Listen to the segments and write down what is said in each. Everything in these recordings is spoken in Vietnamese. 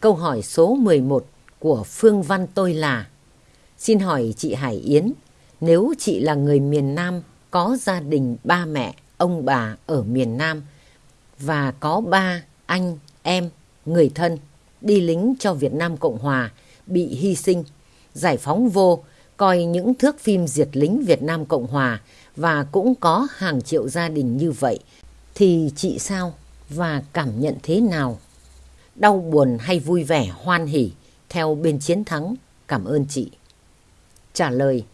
Câu hỏi số 11 của Phương Văn tôi là Xin hỏi chị Hải Yến, nếu chị là người miền Nam có gia đình ba mẹ, ông bà ở miền Nam và có ba anh, em, người thân đi lính cho Việt Nam Cộng Hòa bị hy sinh, giải phóng vô, coi những thước phim diệt lính Việt Nam Cộng Hòa và cũng có hàng triệu gia đình như vậy, thì chị sao và cảm nhận thế nào? Đau buồn hay vui vẻ hoan hỉ theo bên chiến thắng? Cảm ơn chị. Trả lời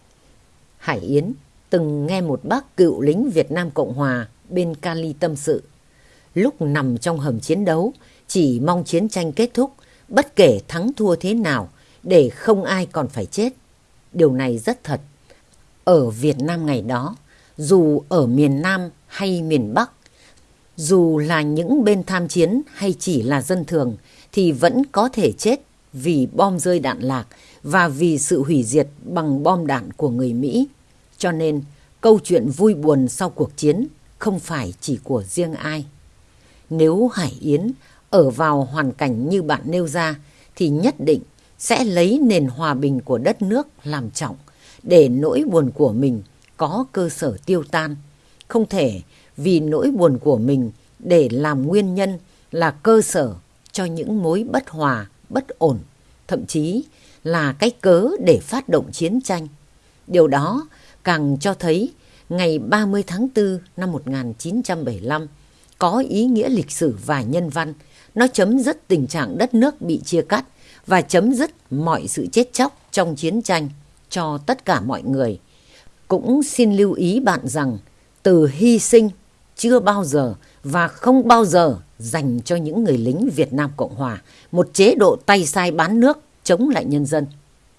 Hải Yến từng nghe một bác cựu lính Việt Nam Cộng Hòa bên Cali tâm sự. Lúc nằm trong hầm chiến đấu, chỉ mong chiến tranh kết thúc, bất kể thắng thua thế nào, để không ai còn phải chết. Điều này rất thật. Ở Việt Nam ngày đó, dù ở miền Nam hay miền Bắc, dù là những bên tham chiến hay chỉ là dân thường, thì vẫn có thể chết vì bom rơi đạn lạc và vì sự hủy diệt bằng bom đạn của người Mỹ. Cho nên, câu chuyện vui buồn sau cuộc chiến không phải chỉ của riêng ai. Nếu Hải Yến ở vào hoàn cảnh như bạn nêu ra, thì nhất định sẽ lấy nền hòa bình của đất nước làm trọng, để nỗi buồn của mình có cơ sở tiêu tan. Không thể vì nỗi buồn của mình để làm nguyên nhân là cơ sở cho những mối bất hòa, bất ổn, thậm chí là cái cớ để phát động chiến tranh. Điều đó càng cho thấy ngày 30 tháng 4 năm 1975 có ý nghĩa lịch sử và nhân văn. Nó chấm dứt tình trạng đất nước bị chia cắt và chấm dứt mọi sự chết chóc trong chiến tranh cho tất cả mọi người. Cũng xin lưu ý bạn rằng từ hy sinh chưa bao giờ và không bao giờ dành cho những người lính Việt Nam Cộng Hòa một chế độ tay sai bán nước chống lại nhân dân.